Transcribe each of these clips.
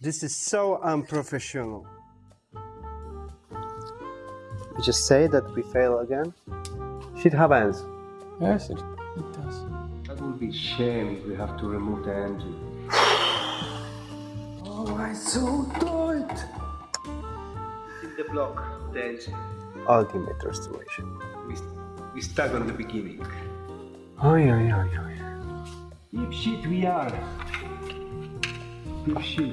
This is so unprofessional. We just say that we fail again. Shit happens. Yes, it, it does. That would be shame if we have to remove the engine. Oh, I'm so tight. Hit the block, the engine. Ultimate restoration. We, we stuck on the beginning. Oi, oi, oi, oi. Deep shit we are. Deep shit.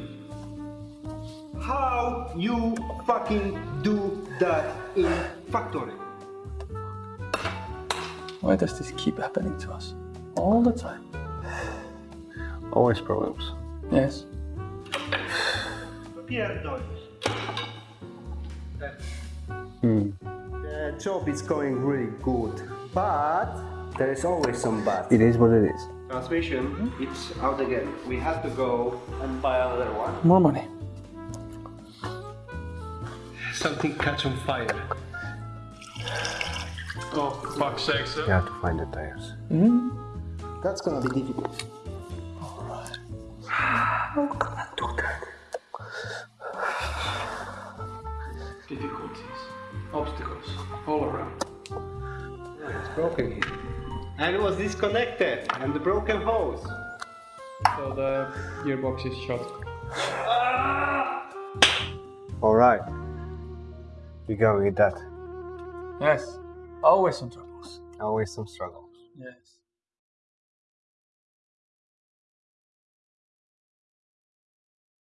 How you fucking do that in factory? Why does this keep happening to us? All the time. Always problems. Yes. Pierdolisz. Hmm. The job is going really good, but there is always some but. It is what it is. Transmission, mm-hmm. it's out again. We have to go and buy another one. More money. Something catch on fire. Oh, fuck's sake, sir. You have to find the tires. Mm-hmm. That's gonna be difficult. How can I do that? Difficulties, obstacles, all around. It's broken here. And it was disconnected. And the broken hose. So the gearbox is shot. Ah! Alright. We go with that. Yes. Always some troubles. Always some struggles. Yes.